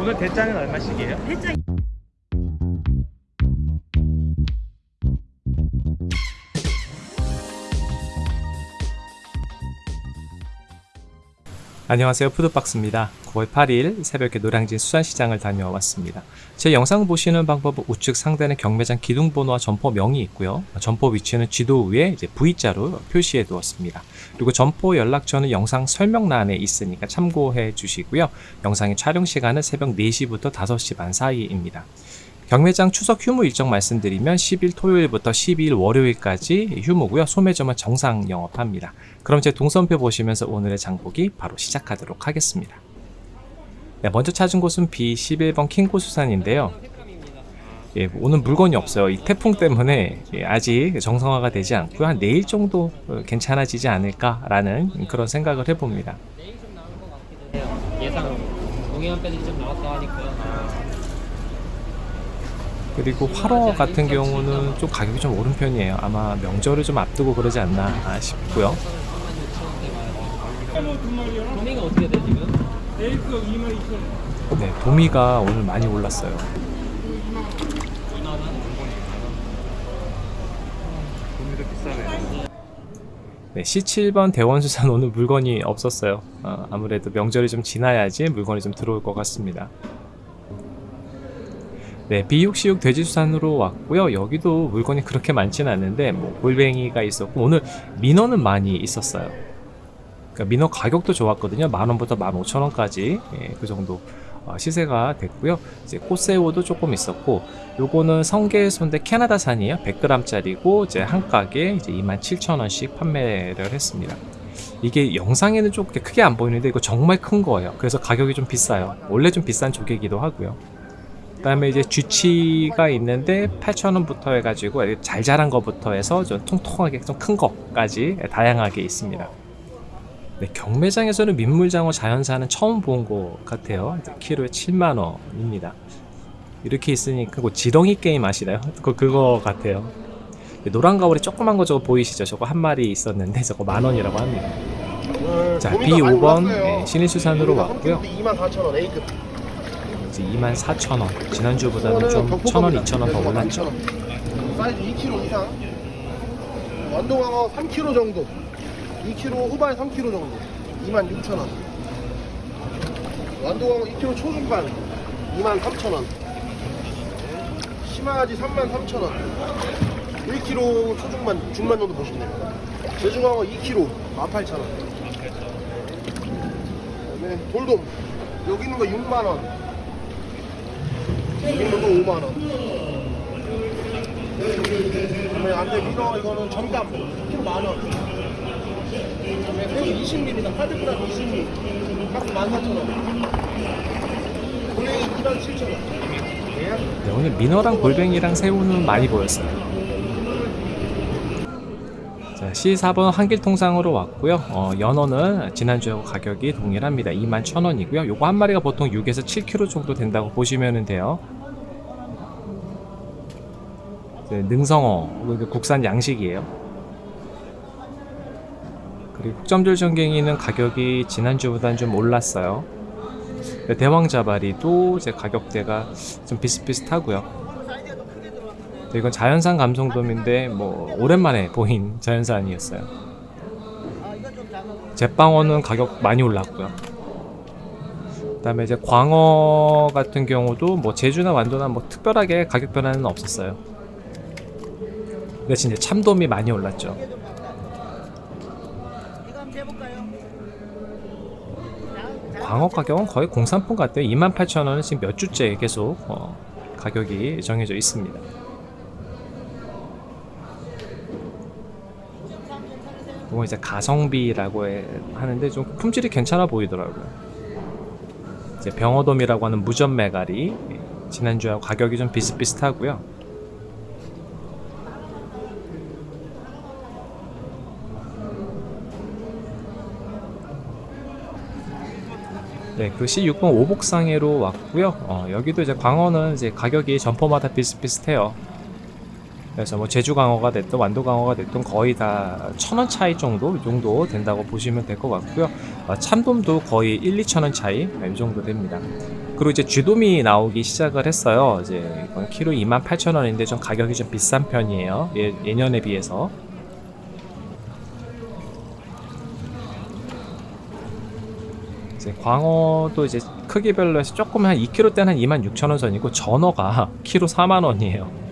오늘 대짜는 얼마씩이에요? 안녕하세요. 푸드박스입니다. 9월 8일 새벽에 노량진 수산시장을 다녀왔습니다. 제 영상 보시는 방법은 우측 상단에 경매장 기둥번호와 점포명이 있고요. 점포 위치는 지도 위에 이제 V자로 표시해 두었습니다. 그리고 점포 연락처는 영상 설명란에 있으니까 참고해 주시고요. 영상의 촬영 시간은 새벽 4시부터 5시 반 사이입니다 경매장 추석 휴무 일정 말씀드리면 10일 토요일부터 12일 월요일까지 휴무고요. 소매점은 정상 영업합니다. 그럼 제 동선표 보시면서 오늘의 장보기 바로 시작하도록 하겠습니다. 네, 먼저 찾은 곳은 B11번 킹고수산인데요. 예, 오늘 물건이 없어요. 이 태풍 때문에 예, 아직 정상화가 되지 않고요. 한 내일 정도 어, 괜찮아지지 않을까라는 그런 생각을 해봅니다. 내일 좀 나올 것 같기도 해요. 예상 동해안 빼들이 좀 나왔다 하니까. 그리고 활어 같은 경우는 좀 가격이 좀 오른 편이에요. 아마 명절을 좀 앞두고 그러지 않나 싶고요. 3만 6천 원대 도미가 어떻게 돼 지금? 네, 도미가 오늘 많이 올랐어요. 2만 원? 네, C7번 대원수산 오늘 물건이 없었어요. 어, 아무래도 명절이 좀 지나야지 물건이 좀 들어올 것 같습니다. 네, B66 돼지수산으로 왔고요. 여기도 물건이 그렇게 많지는 않은데 뭐 골뱅이가 있었고 오늘 민어는 많이 있었어요. 그러니까 민어 가격도 좋았거든요. 만 원부터 만 오천 원까지 예, 그 정도 어, 시세가 됐고요. 이제 꽃새우도 조금 있었고 요거는 성게손대 캐나다산이에요. 100g짜리고 이제 한 가게 이제 27,000원씩 판매를 했습니다. 이게 영상에는 좀 크게 안 보이는데 이거 정말 큰 거예요. 그래서 가격이 좀 비싸요. 원래 좀 비싼 조개이기도 하고요. 그 다음에 이제 쥐치가 있는데 8,000원부터 해가지고 잘 자란 거부터 해서 좀 통통하게 좀큰 거까지 다양하게 있습니다. 네, 경매장에서는 민물장어 자연산은 처음 본 것 같아요. 키로에 7만 원입니다. 이렇게 있으니까 그 지렁이 게임 아시나요? 그거 그거 같아요. 네, 노란 가오리 조그만 거 저거 보이시죠? 저거 한 마리 있었는데 저거 만 원이라고 합니다. 자, B5번 네, 신일수산으로 왔고요. 24,000원 A급. 이제 24,000원. 지난주보다는 좀 1,000원, 2,000원 더 올랐죠. 사이즈 2kg 이상. 완동항어 3kg 정도. 2kg 후반 3kg 정도. 26,000원. 완동항어 2kg 초중반 23,000원. 심화하지 33,000원. 1kg 초중반 중반 정도 보시면 됩니다. 제중항어 2kg 18,000원. 그다음에 돌돔 여기 있는 거 6만 원. 여기 있는 거 5만 원. 그다음에 안돼 민어 이거는 점감 1kg 만 원. 그다음에 새우 20ml다. 800g 20ml. 값 14,000원. 골뱅이 2만 7,000원. 네, 오늘 민어랑 골뱅이랑 새우는 많이 보였어요. 자, C4번 한길통상으로 왔고요. 어, 연어는 지난주하고 가격이 동일합니다. 21,000원이고요. 요거 한 마리가 보통 6에서 7kg 정도 된다고 보시면 돼요. 이제 능성어, 국산 양식이에요. 그리고 국점줄 전갱이는 가격이 지난주보다는 좀 올랐어요. 대왕자바리도 제 가격대가 좀 비슷비슷하고요. 이건 자연산 감성돔인데 뭐 오랜만에 보인 자연산이었어요. 제빵어는 가격 많이 올랐고요. 그 다음에 이제 광어 같은 경우도 뭐 제주나 완도나 뭐 특별하게 가격 변화는 없었어요. 대신 이제 참돔이 많이 올랐죠. 광어 가격은 거의 공산품 같아요. 28,000원은 지금 몇 주째 계속 어, 가격이 정해져 있습니다. 이거 이제 가성비라고 해- 하는데 좀 품질이 괜찮아 보이더라고요. 이제 병어돔이라고 하는 무전 예, 지난주하고 가격이 좀 비슷비슷하고요. 네, 그 C6번 오복상해로 왔고요. 어, 여기도 이제 광어는 이제 가격이 점포마다 비슷비슷해요. 그래서 뭐 제주 강어가 됐든 완도 강어가 됐든 거의 다 천 원 차이 정도 이 정도 된다고 보시면 될 것 같고요. 아, 참돔도 거의 1, 2천 원 차이 이 정도 됩니다. 그리고 이제 쥐돔이 나오기 시작을 했어요. 이제 이건 키로 28,000원인데 좀 가격이 좀 비싼 편이에요. 예, 예년에 비해서. 이제 광어도 이제 크기별로 해서 조금 한 2kg 때는 한 26,000원 선이고 전어가 키로 4만 원이에요.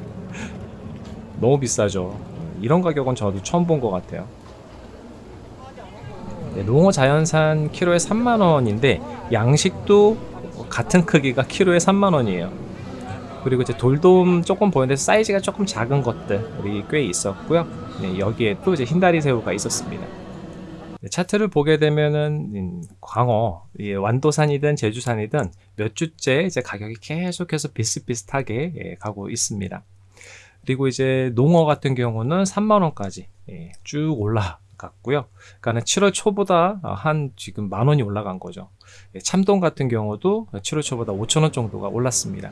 너무 비싸죠. 이런 가격은 저도 처음 본 것 같아요. 네, 농어 자연산 키로에 3만 원인데 양식도 같은 크기가 키로에 3만 원이에요. 그리고 이제 돌돔 조금 보이는데 사이즈가 조금 작은 것들이 꽤 있었고요. 네, 여기에 또 이제 흰다리 새우가 있었습니다. 네, 차트를 보게 되면은 음, 광어, 이 완도산이든 제주산이든 몇 주째 이제 가격이 계속해서 비슷비슷하게 예, 가고 있습니다. 그리고 이제 농어 같은 경우는 3만 원까지 예, 쭉 올라갔고요. 그러니까는 7월 초보다 한 지금 만 원이 올라간 거죠. 예, 참돔 같은 경우도 7월 초보다 5천 원 정도가 올랐습니다.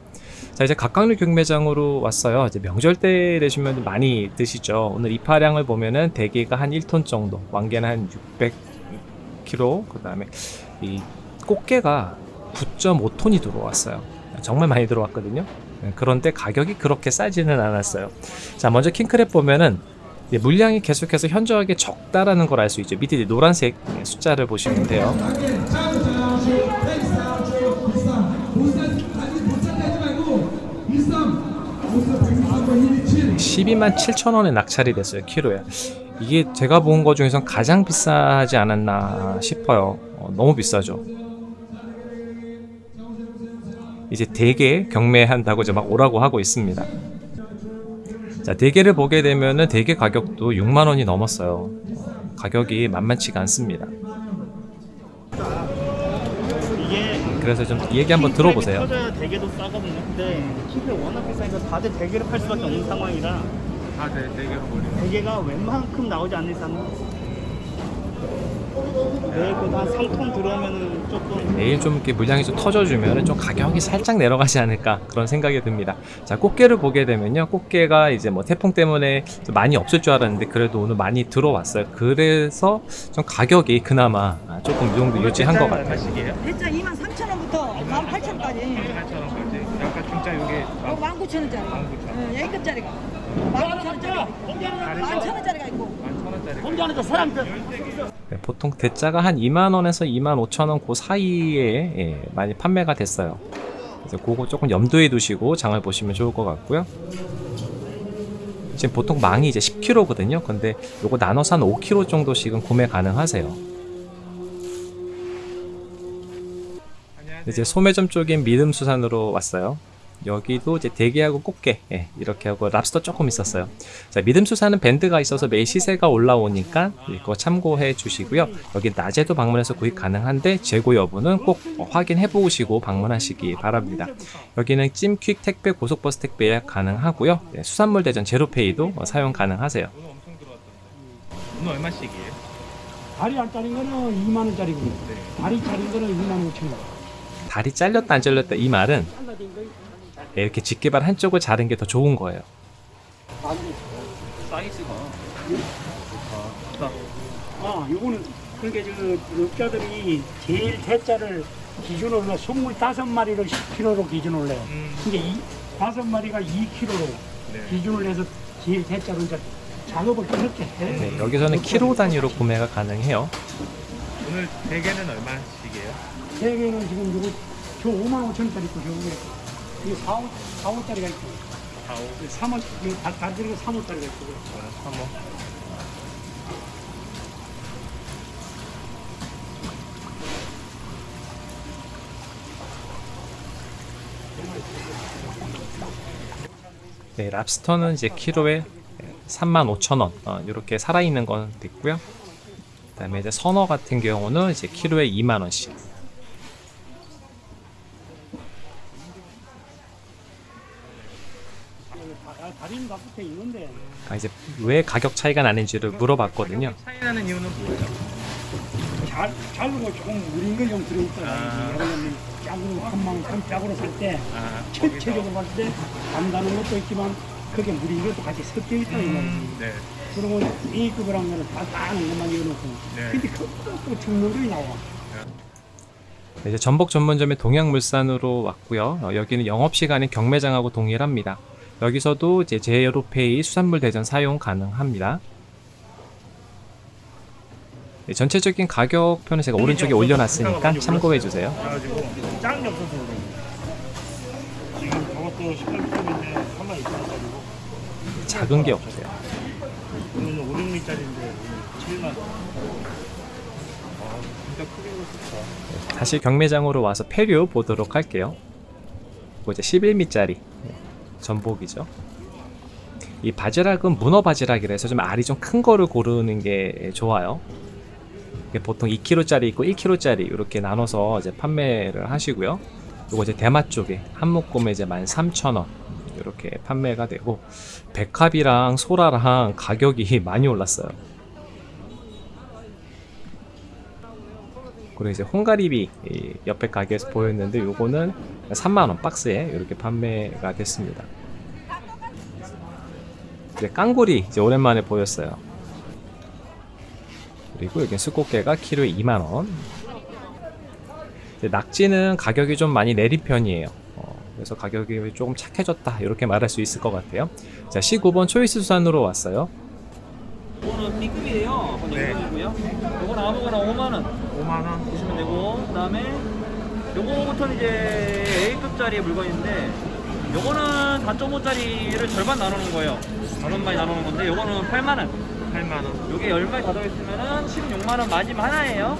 자 이제 각각류 경매장으로 왔어요. 이제 명절 때 되시면 많이 드시죠. 오늘 이파량을 보면은 대게가 한 1톤 정도, 왕개는 한 600kg, 그 다음에 이 꽃게가 9.5톤이 들어왔어요. 정말 많이 들어왔거든요. 네, 그런데 가격이 그렇게 싸지는 않았어요. 자, 먼저 킹크랩 보면은 물량이 계속해서 현저하게 적다라는 걸 알 수 있죠. 밑에 노란색 숫자를 보시면 돼요. 12만 7천 원에 낙찰이 됐어요 키로에 이게 제가 본 거 중에선 가장 비싸지 않았나 싶어요 어, 너무 비싸죠 이제 대게 경매한다고 이제 막 오라고 하고 있습니다 자 대게를 보게 되면은 대게 가격도 6만 원이 넘었어요 어, 가격이 만만치가 않습니다 그래서 좀이 얘기 한번 들어보세요 터져야 대게도 싸거든요. 근데 킹크랩 워낙 비싸니까 다들 대게를 팔 수밖에 없는 상황이라 다들 대게로 몰리네. 대게가 웬만큼 나오지 않는 이상 내일 그한 3톤 들어오면은 조금 내일 좀 이렇게 물량이 좀 터져주면 좀 가격이 살짝 내려가지 않을까 그런 생각이 듭니다. 자 꽃게를 보게 되면요, 꽃게가 이제 뭐 태풍 때문에 좀 많이 없을 줄 알았는데 그래도 오늘 많이 들어왔어요. 그래서 좀 가격이 그나마 조금 이 정도 유지한 것 같아요. 대짜 2만 3천 원부터 1만 8천 원까지. 8,000원까지. 약간 진짜 이게 어, 1만 9천 원짜리. 어, A급짜리가. 1만 9천 원짜리가 있고. 1만 천 원짜리가 있고. 11,000원짜리. 혼자는 그 사람들 네, 보통 대짜가 한 2만 원에서 2만 5천 원 그 사이에 예, 많이 판매가 됐어요. 그래서 그거 조금 염두에 두시고 장을 보시면 좋을 것 같고요. 지금 보통 망이 이제 10kg거든요. 근데 요거 나눠서 한 5kg 정도씩은 구매 가능하세요. 이제 소매점 쪽인 믿음수산으로 왔어요. 여기도 이제 대게하고 꽃게 예, 이렇게 하고 랍스터 조금 있었어요. 자 믿음수산은 밴드가 있어서 매일 시세가 올라오니까 이거 참고해 주시고요. 여기 낮에도 방문해서 구입 가능한데 재고 여부는 꼭 확인해 보시고 방문하시기 바랍니다. 여기는 찜퀵 택배 고속버스 택배 예약 가능하고요. 예, 수산물 대전 제로페이도 어, 사용 가능하세요. 오늘 얼마씩이에요? 다리 알짜린 거는 2만 원짜리고 다리 짜린 거는 2만 5천 원. 다리 잘렸다 안 잘렸다 이 말은 예, 이렇게 집게발 한쪽을 자른 게 더 좋은 거예요. 사이즈가 아, 요거는 그러니까 그 육자들이 제일 대자를 기준으로 25마리를 10kg로 기준으로 해요. 그러니까 이 다섯 마리가 2kg로 기준을 해서 제일 대자로 이제 작업을 그렇게 해. 네, 여기서는 키로 단위로 구매가 가능해요. 오늘 대게는 얼마씩이에요? 세 개는 지금 요거 저 5만 5천 원짜리 있고 저거 이게 4, 5, 4호짜리가 있고 4, 5, 3호, 이거 다- 다리가 3호짜리가 있고 3호. 네, 랍스터는 이제 키로에 35,000원 어, 이렇게 살아있는 건 있고요. 그 다음에 이제 선어 같은 경우는 이제 키로에 2만 원씩. 다- 다리는 다 붙어 있는데 아, 이제 왜 가격 차이가 나는지를 물어봤거든요. 차이 나는 이유는 뭐예요? 잘, 자르고 조금 우린 거좀 들어있다가 아. 작은 한망 큰 짝으로 살때 아, 전체적으로 봤을 때 간다는 것도 있지만 그게 물이 이것도 같이 섞여 있다 이 말이지. 네. 그러고 A급을 한 거는 다 따는 것만 이어놓고. 네. 근데 그또 증물이 나와. 네, 이제 전복 전문점의 동양물산으로 왔고요. 어, 여기는 영업시간이 경매장하고 동일합니다. 여기서도 이제 제로페이 수산물 대전 사용 가능합니다. 네, 전체적인 가격표는 제가 오른쪽에 올려놨으니까 참고해주세요. 그래가지고 짱이 없어서 그래. 지금 저것도 18g인데 3만 2천 원짜리고 작은 게 없어요. 오늘은 5, 6미짜리인데 7만 원. 아 진짜 크게 먹었다. 다시 경매장으로 와서 폐류 보도록 할게요. 그리고 이제 11미짜리 전복이죠. 이 바지락은 문어 바지락이라서 좀 알이 좀 큰 거를 고르는 게 좋아요. 보통 2kg짜리 있고 1kg짜리 이렇게 나눠서 이제 판매를 하시고요. 그리고 이제 대마 쪽에 한 묶음에 이제 13,000원 이렇게 판매가 되고 백합이랑 소라랑 가격이 많이 올랐어요. 그리고 이제 홍가리비 이 옆에 가게에서 보였는데 요거는 3만원 박스에 이렇게 판매가 됐습니다. 이제 깡구리 이제 오랜만에 보였어요. 그리고 여기 수꽃게가 키로에 2만원. 낙지는 가격이 좀 많이 내린 편이에요. 어, 그래서 가격이 조금 착해졌다 이렇게 말할 수 있을 것 같아요. 자 19번 초이스 수산으로 왔어요. 이거는 B급이에요. 그건 네. A급이고요. 이건 아무거나 5만 원 5만 원. 되고 그다음에 요거부터는 이제 A급짜리 물건인데 요거는 4.5짜리를 절반 나누는 거예요. 다섯 마리 나누는 건데 요거는 8만 원. 8만 원. 요게 10마리 다 들어있으면은 16만 원 마지막 하나예요.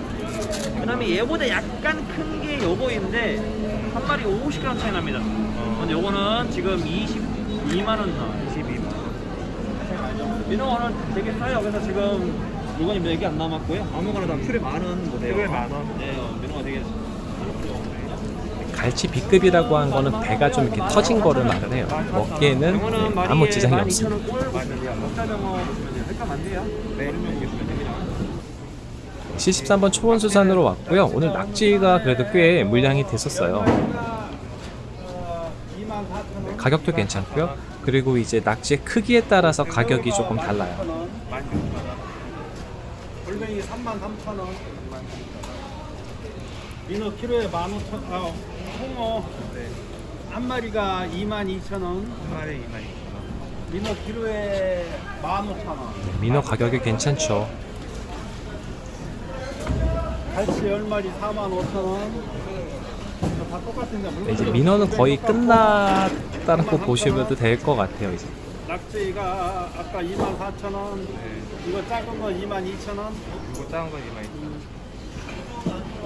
그 다음에 얘보다 약간 큰 게 요거인데 한 마리 50g 차이 납니다. 근데 요거는 지금 22만 원 나와요. 22만 원. 민어는 되게 싸요. 그래서 지금 물건이 몇 개 안 남았고요. 아무거나 다 큐에 만원 못해요. 큐에 만 원. 네, 어, 갈치 B급이라고 한 거는 배가 좀 이렇게 터진 거를 말을 해요. 먹기에는 네, 아무 지장이 없습니다. 12,000원 꼴 보시면 먹자병어 보시면 돼요. 헷갈면 안 돼요. 네. 그러면 이게 보시면 됩니다. 73번 초원수산으로 왔고요. 오늘 낙지가 그래도 꽤 물량이 됐었어요. 네, 가격도 괜찮고요. 그리고 이제 낙지의 크기에 따라서 가격이 조금 달라요. 골뱅이 3만 3천 원. 민어 키로에 15,000원. 아, 홍어 한 마리가 22,000원. 한 마리 2만 2천 원. 민어 키로에 15,000원. 민어 가격이 괜찮죠. 갈치 10마리 45,000원. 다 똑같은데 네, 이제 민어는 거의 끝났다고 보시면 될 것 같아요. 이제 낙지가 아까 24,000원. 네. 이거 작은 거 22,000원. 이거 작은 건 2만 2천 원.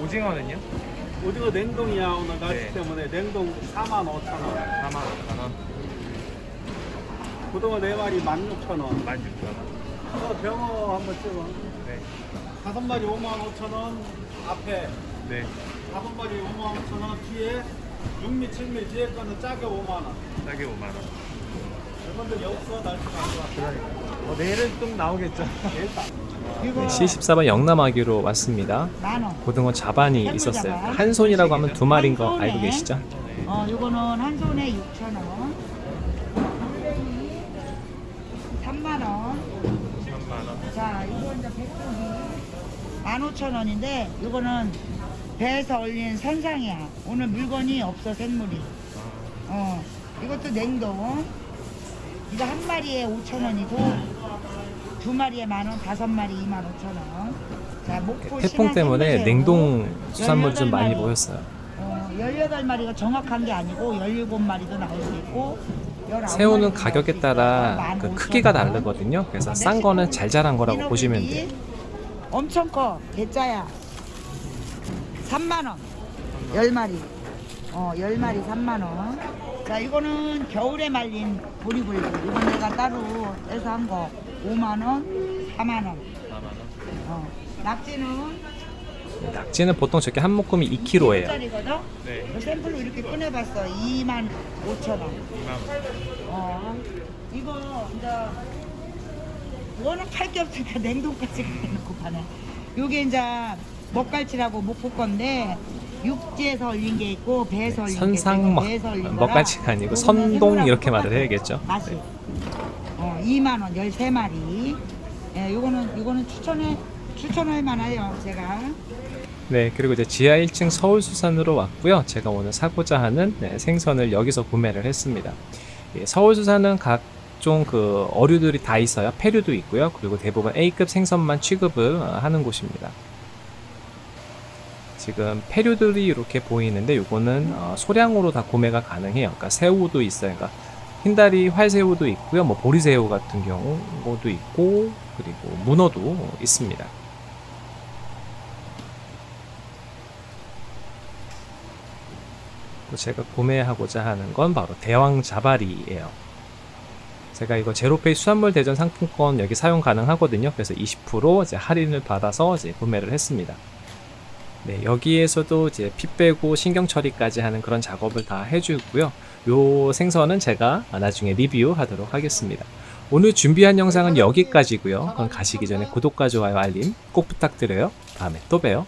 오징어는요? 오징어 냉동이야 오늘 날씨 네. 때문에 냉동 45,000원. 4만 5천 원. 고등어 4마리 16,000원. 16,000 원. 어, 병어 한번 찍어. 네. 다섯 마리 55,000원 앞에 네. 다섯 마리 55,000원 뒤에 6미 7미 뒤에 거는 짜게 5만 원. 싸게 5만 원. 여러분들 없어 날씨가 안 좋아. 어, 내일은 좀 나오겠죠. 네, C14번 영남아기로 왔습니다. 고등어 자반이 있었어요. 한 손이라고 하면 두 마리인 거 알고 계시죠? 어, 요거는 한 손에 6천 원. 3만 원. 3만 원. 자, 이거 이제 백종이 15,000원인데 이거는 배에서 올린 선상이야. 오늘 물건이 없어 생물이. 어, 이것도 냉동. 이거 한 마리에 5,000원이고 두 마리에 만 원, 다섯 마리 25,000원. 자, 목포 태풍 때문에. 냉동 수산물이 좀 많이 18마리. 보였어요. 어, 18마리가 정확한 게 아니고 17마리도 나올 수 있고 19마리도 새우는 가격에. 따라 그 15,000원. 크기가 다르거든요. 그래서 싼 거는 잘 자란 거라고 보시면 돼요. 엄청 커. 대짜야. 3만 원. 10마리. 어, 10마리 3만 원. 자, 이거는 겨울에 말린 보리굴비. 이건 내가 따로 떼서 한 거. 5만 원, 4만 원. 4만 원. 어. 낙지는 낙지는 보통 저렇게 한 묶음이 2kg예요. 1kg거든? 네. 샘플로 이렇게 꺼내봤어. 2만 5천 원. 2만 원. 어, 이거 이제 워낙 할게 없으니까 냉동까지 해놓고 파네. 요게 이제 먹갈치라고 목포 건데 육지에서 올린 게 있고 배에서 올린 게 선상 있고 먹, 배에서 거라 먹갈치가 아니고 선동 이렇게 말을. 해야겠죠. 맛이. 네. 어, 2만 원 13마리. 예, 요거는 요거는 추천해 추천할 만해요, 제가. 네, 그리고 이제 지하 1층 서울수산으로 왔고요. 제가 오늘 사고자 하는 네, 생선을 여기서 구매를 했습니다. 예, 서울수산은 각 종 그 어류들이 다 있어요. 폐류도 있고요. 그리고 대부분 A급 생선만 취급을 어, 하는 곳입니다. 지금 폐류들이 이렇게 보이는데 요거는 어, 소량으로 다 구매가 가능해요. 그러니까 새우도 있어요. 그러니까 흰다리 활새우도 있고요. 뭐 보리새우 같은 경우도 있고 그리고 문어도 있습니다. 또 제가 구매하고자 하는 건 바로 대왕 자바리예요. 제가 이거 제로페이 수산물 대전 상품권 여기 사용 가능하거든요. 그래서 20% 이제 할인을 받아서 이제 구매를 했습니다. 네, 여기에서도 이제 피 빼고 신경 처리까지 하는 그런 작업을 다 해주고요. 요 생선은 제가 나중에 리뷰하도록 하겠습니다. 오늘 준비한 영상은 여기까지고요. 그럼 가시기 전에 구독과 좋아요, 알림 꼭 부탁드려요. 다음에 또 봬요.